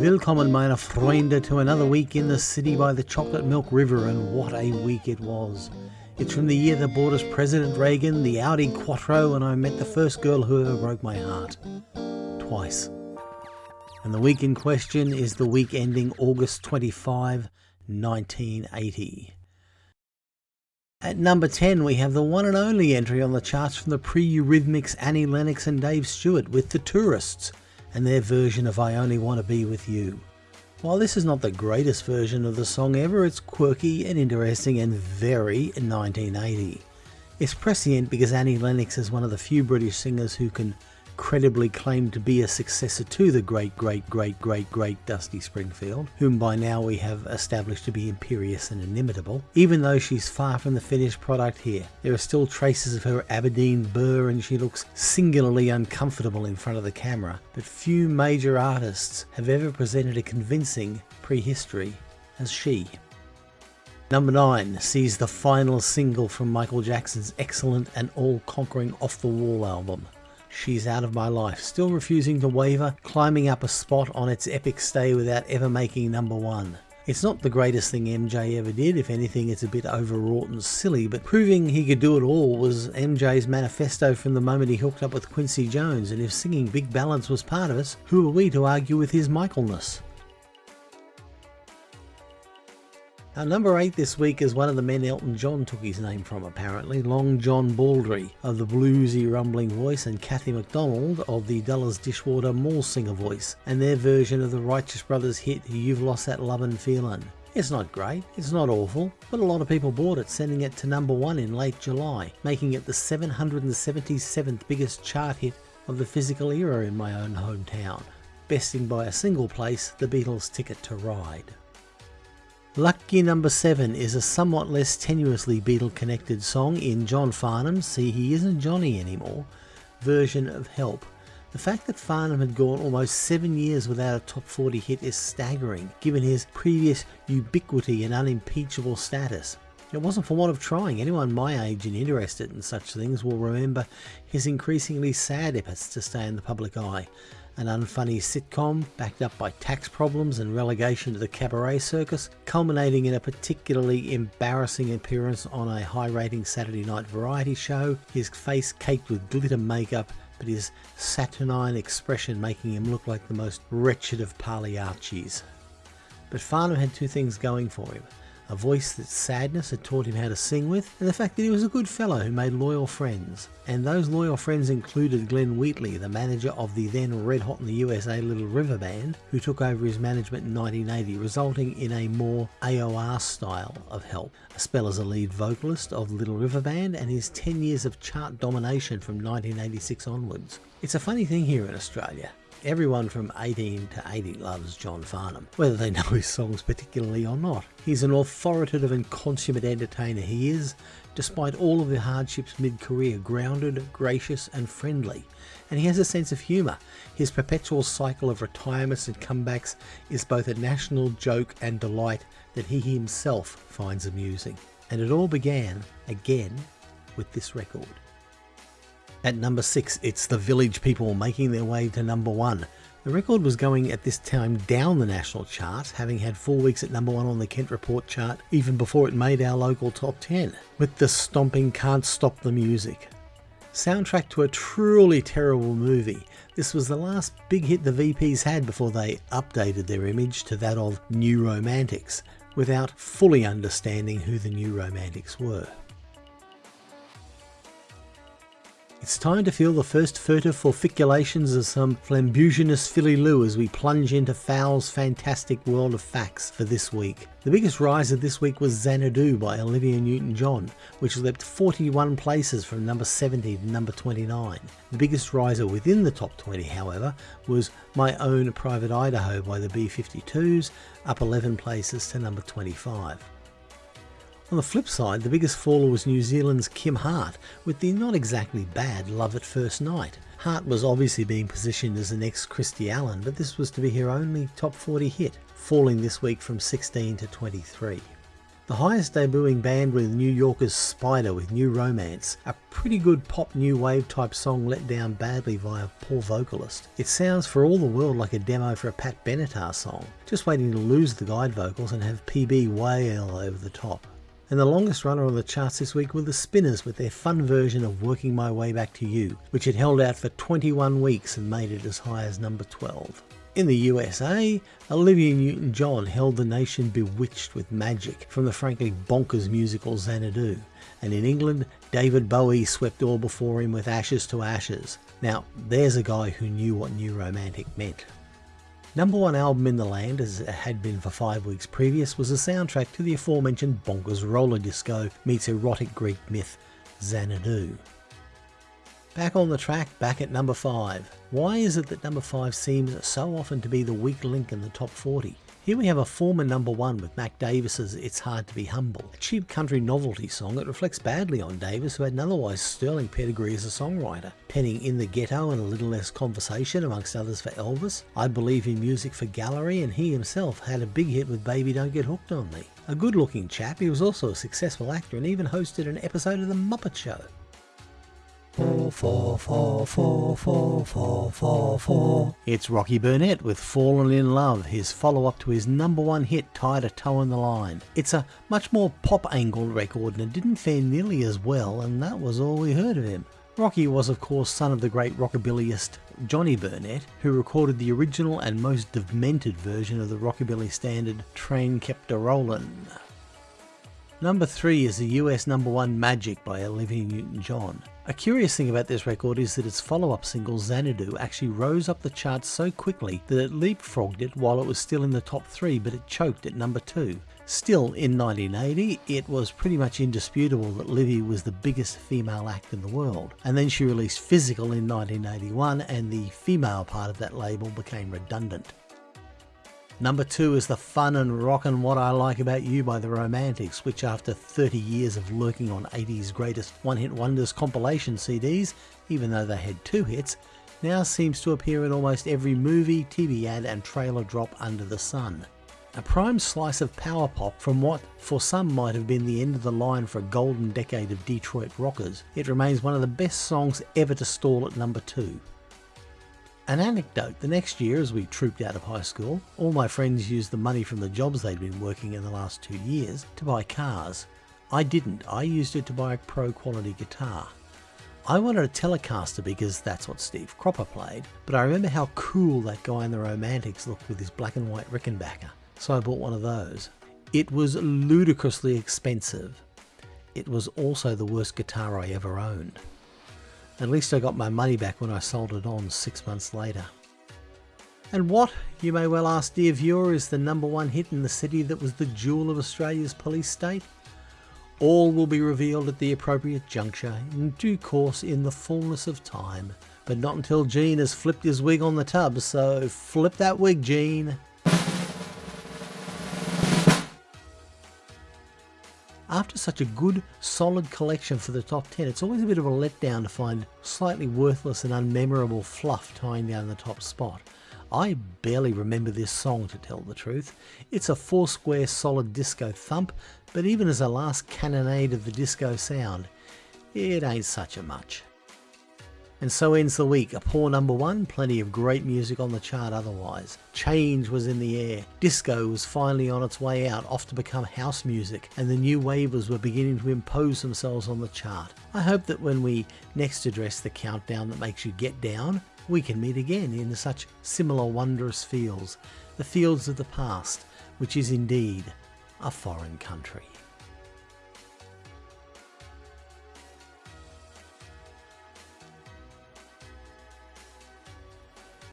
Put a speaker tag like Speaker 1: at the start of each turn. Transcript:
Speaker 1: Willkommen meine Freunde to another week in the city by the Chocolate Milk River and what a week it was. It's from the year that brought us President Reagan, the Audi Quattro and I met the first girl who ever broke my heart. Twice. And the week in question is the week ending August 25, 1980. At number 10 we have the one and only entry on the charts from the pre-Eurythmics Annie Lennox and Dave Stewart with The Tourists and their version of I Only Want to Be With You. While this is not the greatest version of the song ever, it's quirky and interesting and very 1980. It's prescient because Annie Lennox is one of the few British singers who can credibly claimed to be a successor to the great, great, great, great, great Dusty Springfield, whom by now we have established to be imperious and inimitable. Even though she's far from the finished product here, there are still traces of her Aberdeen burr and she looks singularly uncomfortable in front of the camera, but few major artists have ever presented a convincing prehistory as she. Number 9 sees the final single from Michael Jackson's excellent and all-conquering Off the Wall album. She's out of my life, still refusing to waver, climbing up a spot on its epic stay without ever making number one. It's not the greatest thing MJ ever did, if anything it's a bit overwrought and silly, but proving he could do it all was MJ's manifesto from the moment he hooked up with Quincy Jones, and if singing Big Ballads was part of us, who are we to argue with his Michaelness? Our number 8 this week is one of the men Elton John took his name from apparently, Long John Baldry of the bluesy rumbling voice and Kathy McDonald of the Dulles Dishwater Mall singer voice and their version of the Righteous Brothers hit You've Lost That Lovin' Feelin'. It's not great, it's not awful, but a lot of people bought it, sending it to number 1 in late July, making it the 777th biggest chart hit of the physical era in my own hometown, besting by a single place the Beatles' Ticket to Ride. Lucky Number 7 is a somewhat less tenuously Beatle connected song in John Farnham's See He Isn't Johnny Anymore version of Help. The fact that Farnham had gone almost seven years without a top 40 hit is staggering, given his previous ubiquity and unimpeachable status. It wasn't for want of trying. Anyone my age and interested in such things will remember his increasingly sad efforts to stay in the public eye, an unfunny sitcom backed up by tax problems and relegation to the cabaret circus, culminating in a particularly embarrassing appearance on a high rating Saturday night variety show, his face caked with glitter makeup but his saturnine expression making him look like the most wretched of Pagliaccis. But Farnham had two things going for him a voice that sadness had taught him how to sing with, and the fact that he was a good fellow who made loyal friends. And those loyal friends included Glenn Wheatley, the manager of the then red hot in the USA Little River Band, who took over his management in 1980, resulting in a more AOR style of help. A spell as a lead vocalist of Little River Band and his 10 years of chart domination from 1986 onwards. It's a funny thing here in Australia. Everyone from 18 to 80 loves John Farnham, whether they know his songs particularly or not. He's an authoritative and consummate entertainer. He is, despite all of the hardships mid-career, grounded, gracious and friendly. And he has a sense of humour. His perpetual cycle of retirements and comebacks is both a national joke and delight that he himself finds amusing. And it all began, again, with this record. At number 6, it's the Village People making their way to number 1. The record was going at this time down the national chart, having had four weeks at number 1 on the Kent Report chart even before it made our local top 10, with the stomping Can't Stop the Music. Soundtrack to a truly terrible movie, this was the last big hit the VPs had before they updated their image to that of New Romantics, without fully understanding who the New Romantics were. It's time to feel the first furtive forficulations of some flambuginous filly Lou as we plunge into Fowl's fantastic world of facts for this week. The biggest riser this week was Xanadu by Olivia Newton-John, which leapt 41 places from number 70 to number 29. The biggest riser within the top 20, however, was My Own Private Idaho by the B-52s, up 11 places to number 25. On the flip side, the biggest faller was New Zealand's Kim Hart, with the not exactly bad Love at First Night. Hart was obviously being positioned as the next Christie Allen, but this was to be her only top 40 hit, falling this week from 16 to 23. The highest debuting band with New Yorkers Spider with New Romance, a pretty good pop new wave type song let down badly by a poor vocalist. It sounds for all the world like a demo for a Pat Benatar song, just waiting to lose the guide vocals and have PB wail over the top. And the longest runner on the charts this week were the Spinners with their fun version of Working My Way Back to You, which had held out for 21 weeks and made it as high as number 12. In the USA, Olivia Newton-John held the nation bewitched with magic from the frankly bonkers musical Xanadu, and in England, David Bowie swept all before him with Ashes to Ashes. Now, there's a guy who knew what New Romantic meant. Number one album in the land, as it had been for five weeks previous, was the soundtrack to the aforementioned bonkers roller disco meets erotic Greek myth, Xanadu. Back on the track, back at number 5. Why is it that number 5 seems so often to be the weak link in the top 40? Here we have a former number 1 with Mac Davis's It's Hard to Be Humble, a cheap country novelty song that reflects badly on Davis who had an otherwise sterling pedigree as a songwriter, penning In the Ghetto and A Little Less Conversation amongst others for Elvis, I Believe in Music for Gallery and he himself had a big hit with Baby Don't Get Hooked on Me. A good looking chap, he was also a successful actor and even hosted an episode of The Muppet Show. Four, four, four, four, four, four, four, four. It's Rocky Burnette with Fallen in Love, his follow up to his number one hit Tired of Toein' the Line. It's a much more pop angled record and it didn't fare nearly as well, and that was all we heard of him. Rocky was, of course, son of the great rockabillyist Johnny Burnette, who recorded the original and most demented version of the rockabilly standard Train Kept a Rollin'. Number 3 is the US number 1 Magic by Olivia Newton-John. A curious thing about this record is that its follow-up single Xanadu actually rose up the charts so quickly that it leapfrogged it while it was still in the top 3 but it choked at number 2. Still, in 1980, it was pretty much indisputable that Livy was the biggest female act in the world. And then she released Physical in 1981 and the female part of that label became redundant. Number two is the fun and rockin' What I Like About You by the Romantics, which after 30 years of lurking on 80's greatest one-hit wonders compilation CDs, even though they had two hits, now seems to appear in almost every movie, TV ad and trailer drop under the sun. A prime slice of power pop from what for some might have been the end of the line for a golden decade of Detroit rockers, it remains one of the best songs ever to stall at number 2. An anecdote, the next year as we trooped out of high school, all my friends used the money from the jobs they'd been working in the last two years to buy cars. I didn't, I used it to buy a pro quality guitar. I wanted a Telecaster because that's what Steve Cropper played, but I remember how cool that guy in the Romantics looked with his black and white Rickenbacker, so I bought one of those. It was ludicrously expensive. It was also the worst guitar I ever owned. At least I got my money back when I sold it on six months later. And what, you may well ask dear viewer, is the number one hit in the city that was the jewel of Australia's police state? All will be revealed at the appropriate juncture, in due course in the fullness of time. But not until Gene has flipped his wig on the tub, so flip that wig, Gene. After such a good, solid collection for the top 10, it's always a bit of a letdown to find slightly worthless and unmemorable fluff tying down the top spot. I barely remember this song to tell the truth. It's a four square solid disco thump, but even as a last cannonade of the disco sound, it ain't such a much. And so ends the week. A poor number one, plenty of great music on the chart otherwise. Change was in the air. Disco was finally on its way out, off to become house music, and the new wavers were beginning to impose themselves on the chart. I hope that when we next address the countdown that makes you get down, we can meet again in such similar wondrous fields, the fields of the past, which is indeed a foreign country.